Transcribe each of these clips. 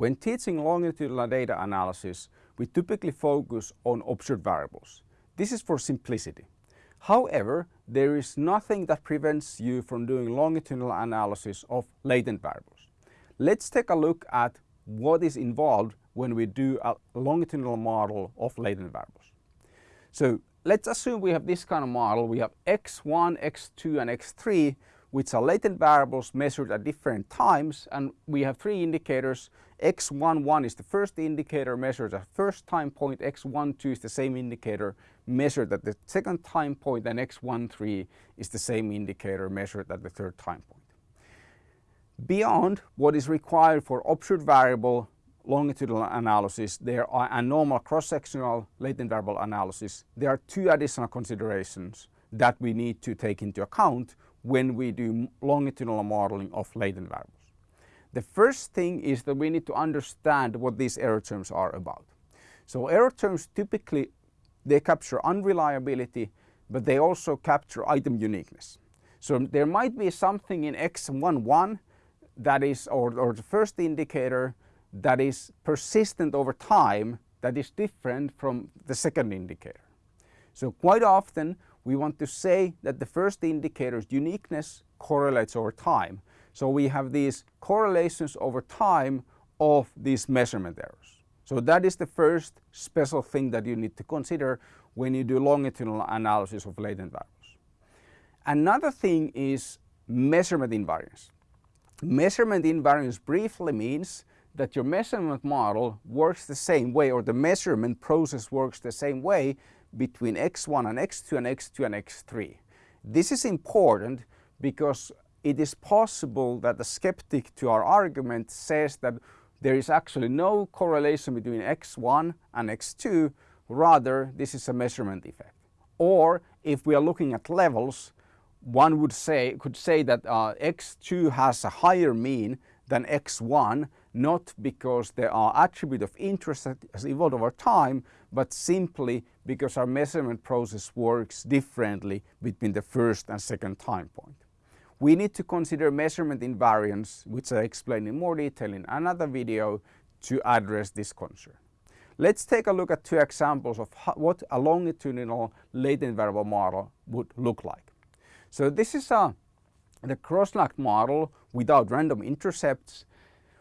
When teaching longitudinal data analysis, we typically focus on observed variables. This is for simplicity. However, there is nothing that prevents you from doing longitudinal analysis of latent variables. Let's take a look at what is involved when we do a longitudinal model of latent variables. So let's assume we have this kind of model. We have x1, x2 and x3 which are latent variables measured at different times and we have three indicators. x11 is the first indicator measured at first time point, x12 is the same indicator measured at the second time point and x13 is the same indicator measured at the third time point. Beyond what is required for observed variable longitudinal analysis, there are a normal cross-sectional latent variable analysis. There are two additional considerations that we need to take into account when we do longitudinal modeling of latent variables. The first thing is that we need to understand what these error terms are about. So error terms typically they capture unreliability but they also capture item uniqueness. So there might be something in x11 that is or, or the first indicator that is persistent over time that is different from the second indicator. So quite often we want to say that the first indicator's uniqueness correlates over time. So we have these correlations over time of these measurement errors. So that is the first special thing that you need to consider when you do longitudinal analysis of latent variables. Another thing is measurement invariance. Measurement invariance briefly means that your measurement model works the same way or the measurement process works the same way between x1 and x2 and x2 and x3. This is important because it is possible that the skeptic to our argument says that there is actually no correlation between x1 and x2, rather this is a measurement effect. Or if we are looking at levels, one would say, could say that uh, x2 has a higher mean than x1 not because there are attributes of interest that has evolved over time, but simply because our measurement process works differently between the first and second time point. We need to consider measurement invariance, which I explain in more detail in another video, to address this concern. Let's take a look at two examples of what a longitudinal latent variable model would look like. So this is a, the cross-lagged model without random intercepts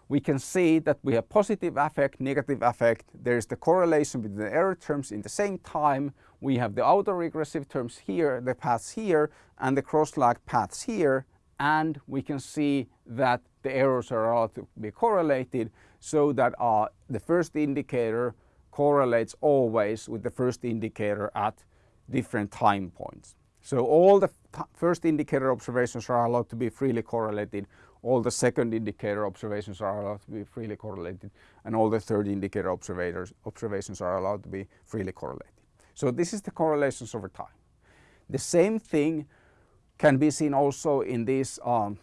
we can see that we have positive affect, negative affect. There is the correlation between the error terms in the same time. We have the autoregressive terms here, the paths here, and the cross-lag paths here. And we can see that the errors are be correlated so that uh, the first indicator correlates always with the first indicator at different time points. So all the first indicator observations are allowed to be freely correlated all the second indicator observations are allowed to be freely correlated and all the third indicator observations are allowed to be freely correlated. So this is the correlations over time. The same thing can be seen also in this um,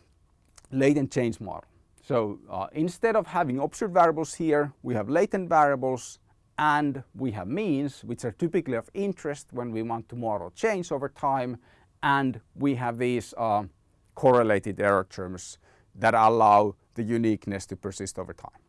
latent change model. So uh, instead of having observed variables here, we have latent variables and we have means which are typically of interest when we want to model change over time and we have these uh, correlated error terms that allow the uniqueness to persist over time.